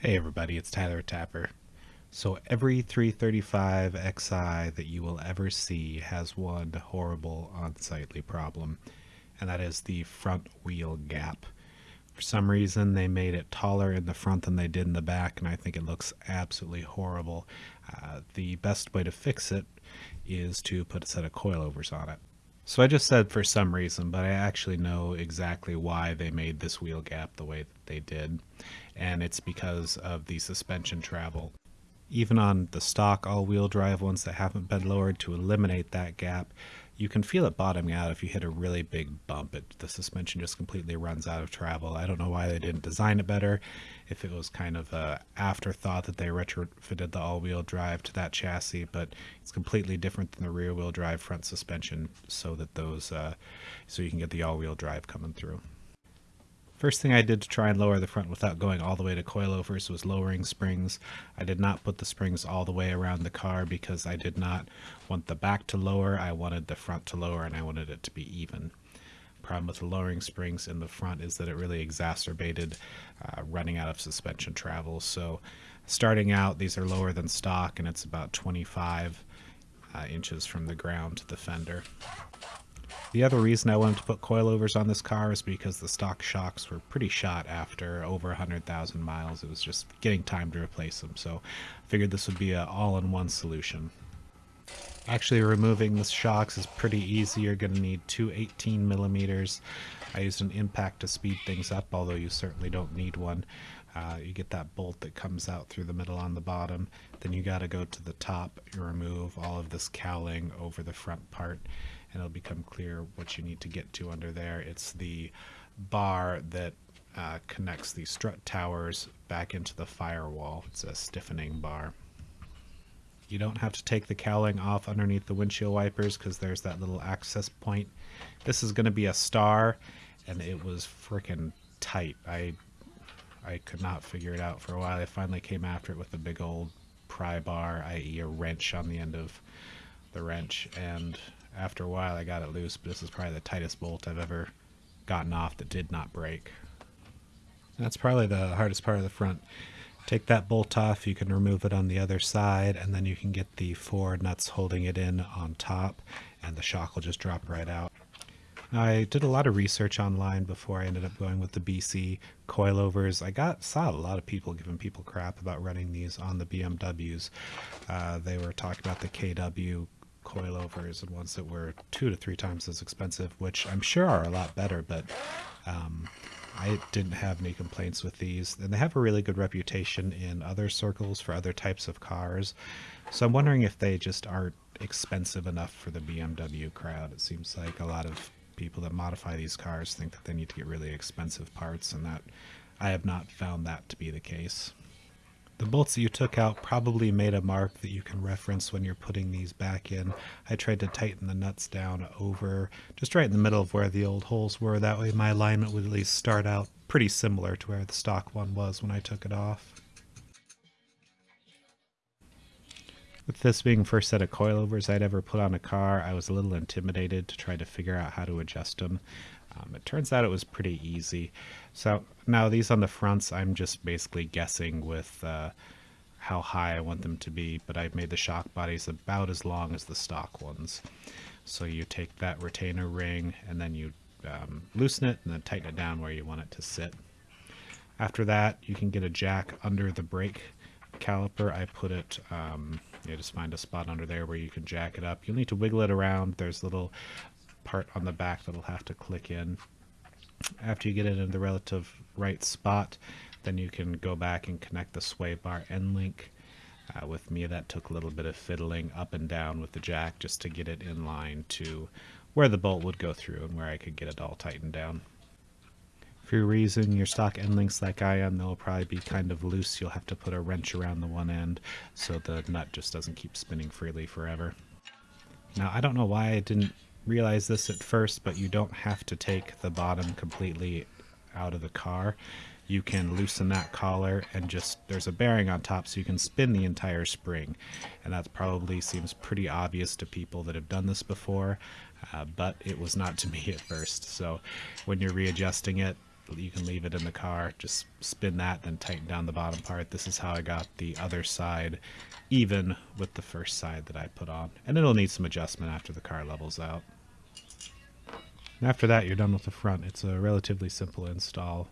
Hey everybody, it's Tyler Tapper. So every 335 XI that you will ever see has one horrible unsightly problem, and that is the front wheel gap. For some reason, they made it taller in the front than they did in the back, and I think it looks absolutely horrible. Uh, the best way to fix it is to put a set of coilovers on it. So I just said for some reason, but I actually know exactly why they made this wheel gap the way that they did, and it's because of the suspension travel. Even on the stock all-wheel drive ones that haven't been lowered to eliminate that gap, you can feel it bottoming out if you hit a really big bump. It, the suspension just completely runs out of travel. I don't know why they didn't design it better. If it was kind of a afterthought that they retrofitted the all-wheel drive to that chassis, but it's completely different than the rear-wheel drive front suspension, so that those, uh, so you can get the all-wheel drive coming through. First thing I did to try and lower the front without going all the way to coilovers was lowering springs. I did not put the springs all the way around the car because I did not want the back to lower, I wanted the front to lower, and I wanted it to be even. Problem with the lowering springs in the front is that it really exacerbated uh, running out of suspension travel. So starting out, these are lower than stock and it's about 25 uh, inches from the ground to the fender. The other reason I wanted to put coilovers on this car is because the stock shocks were pretty shot after over 100,000 miles. It was just getting time to replace them, so I figured this would be an all-in-one solution. Actually removing the shocks is pretty easy. You're going to need two 18 millimeters. I used an impact to speed things up, although you certainly don't need one. Uh, you get that bolt that comes out through the middle on the bottom. Then you got to go to the top, you remove all of this cowling over the front part and it'll become clear what you need to get to under there. It's the bar that uh, connects the strut towers back into the firewall. It's a stiffening bar. You don't have to take the cowling off underneath the windshield wipers because there's that little access point. This is going to be a star, and it was freaking tight. I I could not figure it out for a while. I finally came after it with a big old pry bar, i.e. a wrench on the end of the wrench, and after a while I got it loose, but this is probably the tightest bolt I've ever gotten off that did not break. That's probably the hardest part of the front. Take that bolt off, you can remove it on the other side, and then you can get the four nuts holding it in on top, and the shock will just drop right out. I did a lot of research online before I ended up going with the BC coilovers. I got saw a lot of people giving people crap about running these on the BMWs. Uh, they were talking about the KW coilovers and ones that were two to three times as expensive, which I'm sure are a lot better, but um, I didn't have any complaints with these. And they have a really good reputation in other circles for other types of cars. So I'm wondering if they just aren't expensive enough for the BMW crowd. It seems like a lot of people that modify these cars think that they need to get really expensive parts, and that I have not found that to be the case. The bolts that you took out probably made a mark that you can reference when you're putting these back in. I tried to tighten the nuts down over just right in the middle of where the old holes were. That way my alignment would at least start out pretty similar to where the stock one was when I took it off. With this being the first set of coilovers I'd ever put on a car, I was a little intimidated to try to figure out how to adjust them. Um, it turns out it was pretty easy. So now these on the fronts, I'm just basically guessing with uh, how high I want them to be, but I've made the shock bodies about as long as the stock ones. So you take that retainer ring and then you um, loosen it and then tighten it down where you want it to sit. After that, you can get a jack under the brake caliper. I put it, um, you just find a spot under there where you can jack it up. You'll need to wiggle it around. There's little part on the back that'll have to click in. After you get it in the relative right spot, then you can go back and connect the sway bar end link. Uh, with me, that took a little bit of fiddling up and down with the jack just to get it in line to where the bolt would go through and where I could get it all tightened down. If you're your stock end links like I am, they'll probably be kind of loose. You'll have to put a wrench around the one end so the nut just doesn't keep spinning freely forever. Now, I don't know why I didn't realize this at first, but you don't have to take the bottom completely out of the car. You can loosen that collar and just, there's a bearing on top so you can spin the entire spring. And that probably seems pretty obvious to people that have done this before, uh, but it was not to me at first. So when you're readjusting it, you can leave it in the car, just spin that, then tighten down the bottom part. This is how I got the other side even with the first side that I put on. And it'll need some adjustment after the car levels out. After that, you're done with the front. It's a relatively simple install.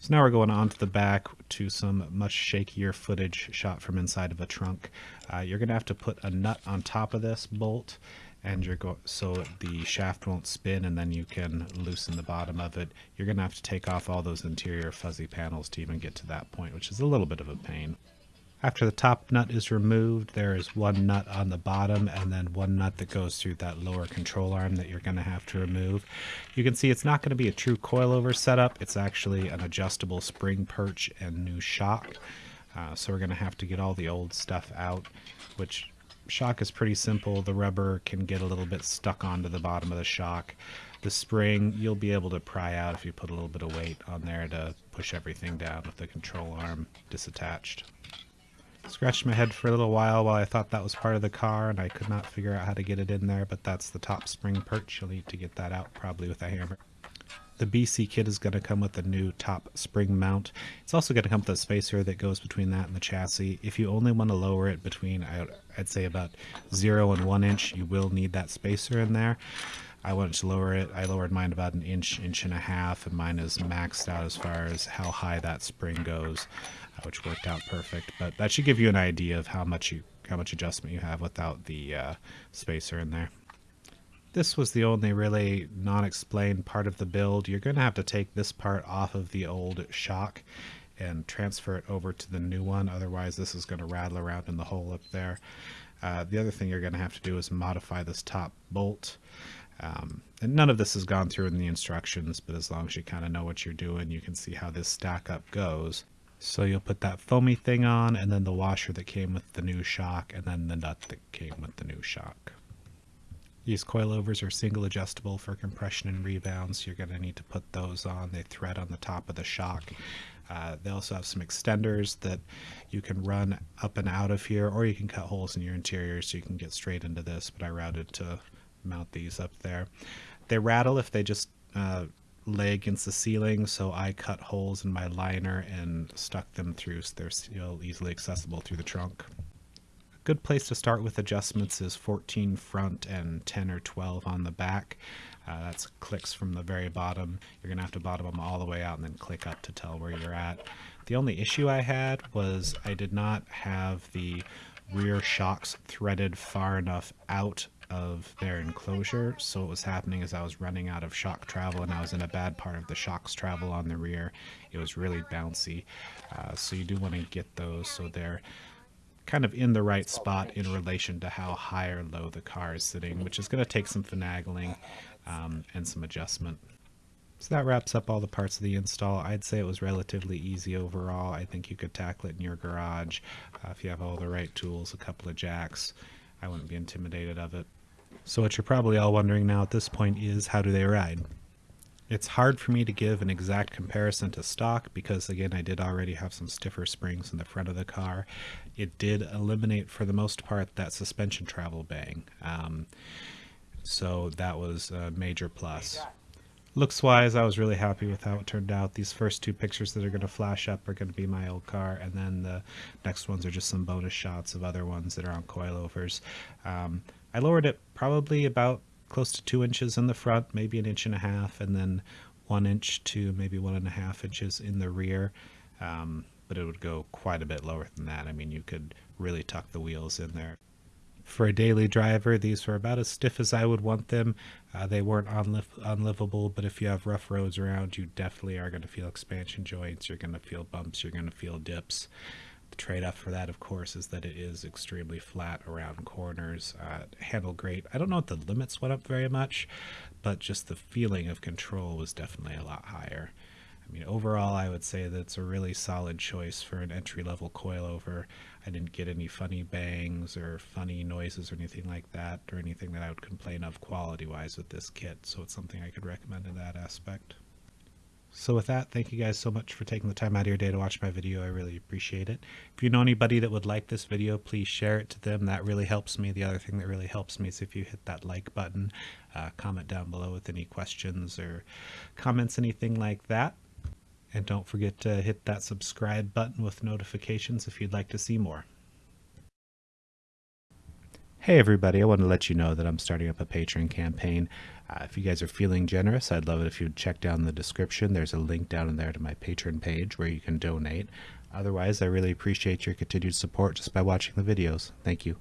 So now we're going on to the back to some much shakier footage shot from inside of a trunk. Uh, you're going to have to put a nut on top of this bolt and you're go so the shaft won't spin and then you can loosen the bottom of it. You're going to have to take off all those interior fuzzy panels to even get to that point, which is a little bit of a pain. After the top nut is removed, there is one nut on the bottom and then one nut that goes through that lower control arm that you're going to have to remove. You can see it's not going to be a true coilover setup. It's actually an adjustable spring perch and new shock. Uh, so we're going to have to get all the old stuff out, which shock is pretty simple. The rubber can get a little bit stuck onto the bottom of the shock. The spring, you'll be able to pry out if you put a little bit of weight on there to push everything down with the control arm disattached. Scratched my head for a little while while I thought that was part of the car and I could not figure out how to get it in there, but that's the top spring perch. You'll need to get that out probably with a hammer. The BC kit is going to come with a new top spring mount. It's also going to come with a spacer that goes between that and the chassis. If you only want to lower it between, I'd say about 0 and 1 inch, you will need that spacer in there. I wanted to lower it. I lowered mine about an inch, inch and a half, and mine is maxed out as far as how high that spring goes which worked out perfect. But that should give you an idea of how much you how much adjustment you have without the uh, spacer in there. This was the only really non-explained part of the build. You're going to have to take this part off of the old shock and transfer it over to the new one. Otherwise, this is going to rattle around in the hole up there. Uh, the other thing you're going to have to do is modify this top bolt. Um, and none of this has gone through in the instructions, but as long as you kind of know what you're doing, you can see how this stack up goes. So you'll put that foamy thing on and then the washer that came with the new shock and then the nut that came with the new shock. These coilovers are single adjustable for compression and rebound, so you're going to need to put those on. They thread on the top of the shock. Uh, they also have some extenders that you can run up and out of here, or you can cut holes in your interior so you can get straight into this, but I routed to mount these up there. They rattle if they just uh, lay against the ceiling, so I cut holes in my liner and stuck them through so they're still easily accessible through the trunk. A good place to start with adjustments is 14 front and 10 or 12 on the back. Uh, that's clicks from the very bottom. You're going to have to bottom them all the way out and then click up to tell where you're at. The only issue I had was I did not have the rear shocks threaded far enough out of their enclosure. So what was happening is I was running out of shock travel and I was in a bad part of the shocks travel on the rear. It was really bouncy. Uh, so you do want to get those so they're kind of in the right spot in relation to how high or low the car is sitting, which is going to take some finagling um, and some adjustment. So that wraps up all the parts of the install. I'd say it was relatively easy overall. I think you could tackle it in your garage uh, if you have all the right tools, a couple of jacks. I wouldn't be intimidated of it. So what you're probably all wondering now at this point is how do they ride? It's hard for me to give an exact comparison to stock because again I did already have some stiffer springs in the front of the car. It did eliminate for the most part that suspension travel bang. Um, so that was a major plus. Looks wise, I was really happy with how it turned out. These first two pictures that are going to flash up are going to be my old car, and then the next ones are just some bonus shots of other ones that are on coilovers. Um, I lowered it probably about close to two inches in the front, maybe an inch and a half, and then one inch to maybe one and a half inches in the rear. Um, but it would go quite a bit lower than that. I mean, you could really tuck the wheels in there. For a daily driver, these were about as stiff as I would want them. Uh, they weren't unli- unlivable, but if you have rough roads around, you definitely are going to feel expansion joints. You're going to feel bumps. You're going to feel dips. The trade-off for that, of course, is that it is extremely flat around corners. Uh, handled great. I don't know if the limits went up very much, but just the feeling of control was definitely a lot higher. I mean, overall, I would say that it's a really solid choice for an entry-level coilover. I didn't get any funny bangs or funny noises or anything like that, or anything that I would complain of quality-wise with this kit, so it's something I could recommend in that aspect. So with that, thank you guys so much for taking the time out of your day to watch my video. I really appreciate it. If you know anybody that would like this video, please share it to them. That really helps me. The other thing that really helps me is if you hit that like button, uh, comment down below with any questions or comments, anything like that. And don't forget to hit that subscribe button with notifications if you'd like to see more. Hey everybody, I want to let you know that I'm starting up a Patreon campaign. Uh, if you guys are feeling generous, I'd love it if you'd check down the description. There's a link down in there to my Patreon page where you can donate. Otherwise, I really appreciate your continued support just by watching the videos. Thank you.